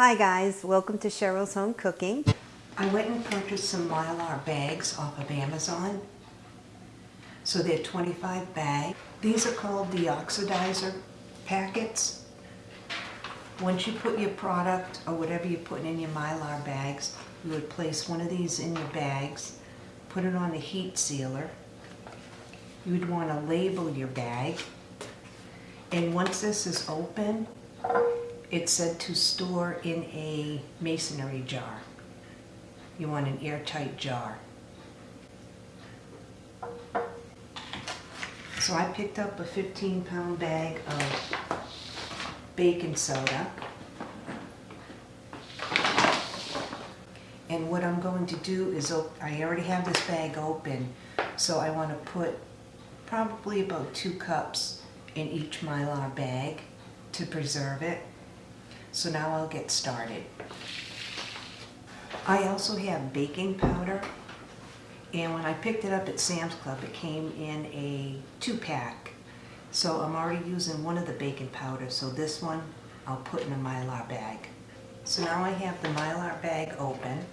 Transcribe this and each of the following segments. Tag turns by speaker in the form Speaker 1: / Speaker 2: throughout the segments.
Speaker 1: Hi guys, welcome to Cheryl's Home Cooking.
Speaker 2: I went and purchased some Mylar bags off of Amazon. So they're 25 bag. These are called deoxidizer packets. Once you put your product or whatever you're putting in your Mylar bags, you would place one of these in your bags, put it on a heat sealer. You would want to label your bag. And once this is open, it's said to store in a masonry jar. You want an airtight jar. So I picked up a 15 pound bag of baking soda. And what I'm going to do is, I already have this bag open, so I want to put probably about two cups in each Mylar bag to preserve it. So now I'll get started. I also have baking powder and when I picked it up at Sam's Club it came in a two pack. So I'm already using one of the baking powders so this one I'll put in a Mylar bag. So now I have the Mylar bag open.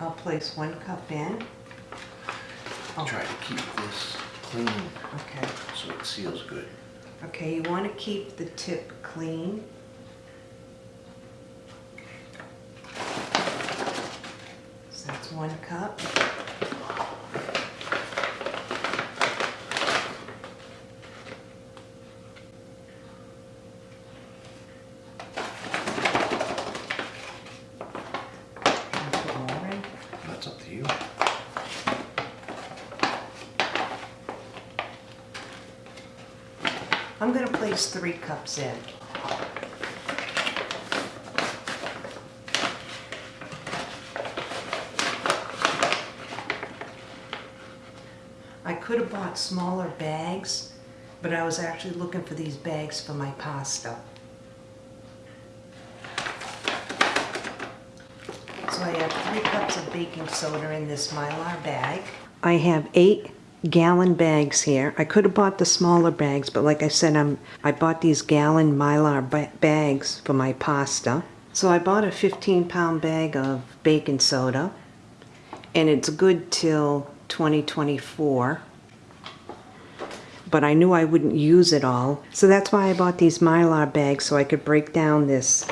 Speaker 2: I'll place one cup in.
Speaker 3: Oh. Try to keep this clean
Speaker 2: okay.
Speaker 3: so it seals good.
Speaker 2: Okay, you want to keep the tip clean. So that's one cup.
Speaker 3: That's up to you.
Speaker 2: I'm going to place three cups in. Could have bought smaller bags, but I was actually looking for these bags for my pasta. So I have three cups of baking soda in this Mylar bag. I have eight gallon bags here. I could have bought the smaller bags, but like I said, I'm, I bought these gallon Mylar ba bags for my pasta. So I bought a 15 pound bag of baking soda, and it's good till 2024. But I knew I wouldn't use it all, so that's why I bought these Mylar bags so I could break down this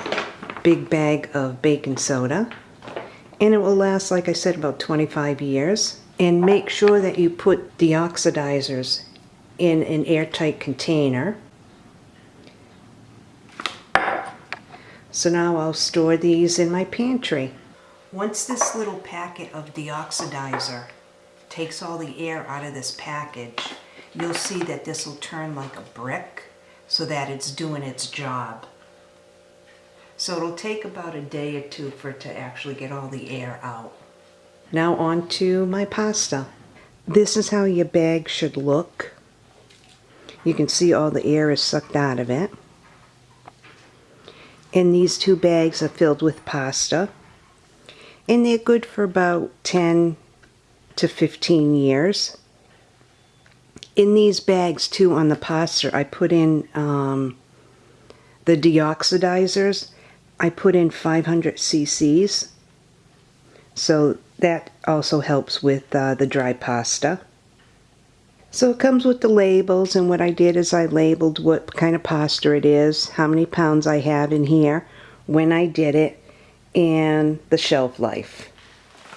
Speaker 2: big bag of baking soda. And it will last, like I said, about 25 years and make sure that you put the oxidizers in an airtight container. So now I'll store these in my pantry. Once this little packet of deoxidizer takes all the air out of this package, you'll see that this will turn like a brick so that it's doing its job. So it'll take about a day or two for it to actually get all the air out. Now on to my pasta. This is how your bag should look. You can see all the air is sucked out of it. And these two bags are filled with pasta. And they're good for about 10 to 15 years. In these bags too on the pasta I put in um, the deoxidizers. I put in 500 cc's. So that also helps with uh, the dry pasta. So it comes with the labels and what I did is I labeled what kind of pasta it is, how many pounds I have in here, when I did it, and the shelf life.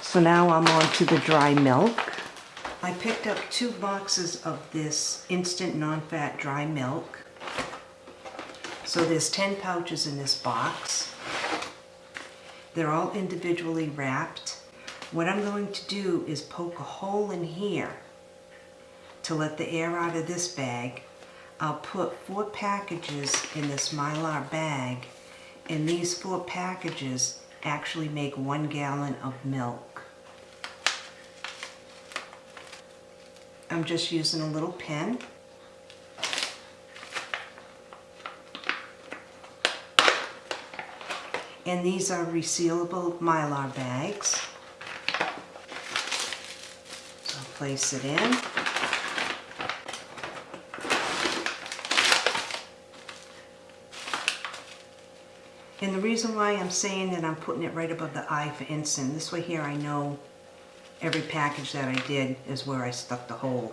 Speaker 2: So now I'm on to the dry milk. I picked up two boxes of this instant non-fat dry milk. So there's 10 pouches in this box. They're all individually wrapped. What I'm going to do is poke a hole in here to let the air out of this bag. I'll put four packages in this Mylar bag and these four packages actually make one gallon of milk. I'm just using a little pin. And these are resealable Mylar bags. So I'll place it in. And the reason why I'm saying that I'm putting it right above the eye for instant, this way here I know every package that I did is where I stuck the hole.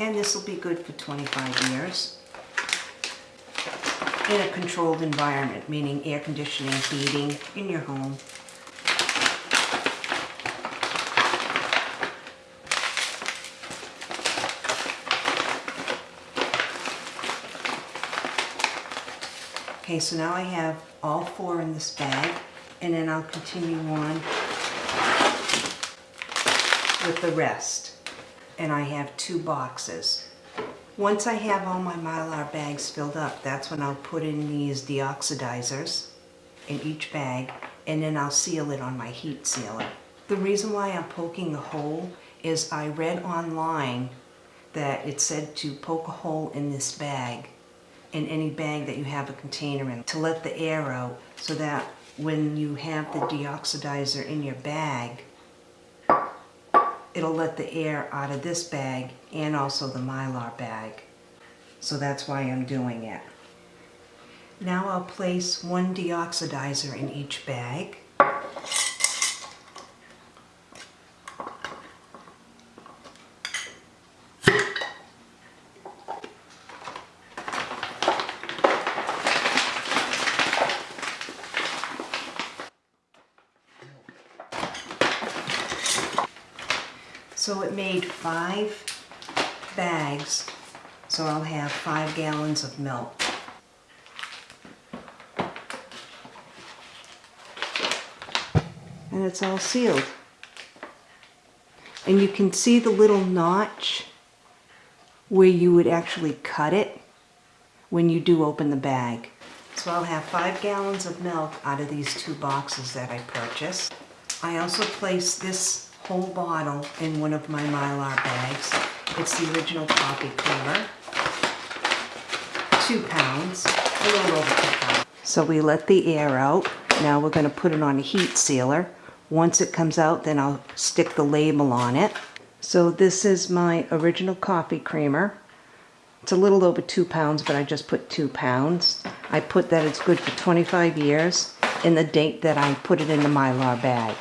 Speaker 2: And this will be good for 25 years. In a controlled environment, meaning air conditioning, heating, in your home. Okay, so now I have all four in this bag, and then I'll continue on with the rest. And I have two boxes. Once I have all my Mylar bags filled up, that's when I'll put in these deoxidizers in each bag, and then I'll seal it on my heat sealer. The reason why I'm poking a hole is I read online that it said to poke a hole in this bag in any bag that you have a container in to let the air out so that when you have the deoxidizer in your bag, it'll let the air out of this bag and also the Mylar bag. So that's why I'm doing it. Now I'll place one deoxidizer in each bag. So it made five bags, so I'll have five gallons of milk. And it's all sealed. And you can see the little notch where you would actually cut it when you do open the bag. So I'll have five gallons of milk out of these two boxes that I purchased. I also placed this whole bottle in one of my Mylar bags. It's the original coffee creamer. Two pounds, a little over two pounds. So we let the air out. Now we're gonna put it on a heat sealer. Once it comes out, then I'll stick the label on it. So this is my original coffee creamer. It's a little over two pounds, but I just put two pounds. I put that it's good for 25 years and the date that I put it in the Mylar bag.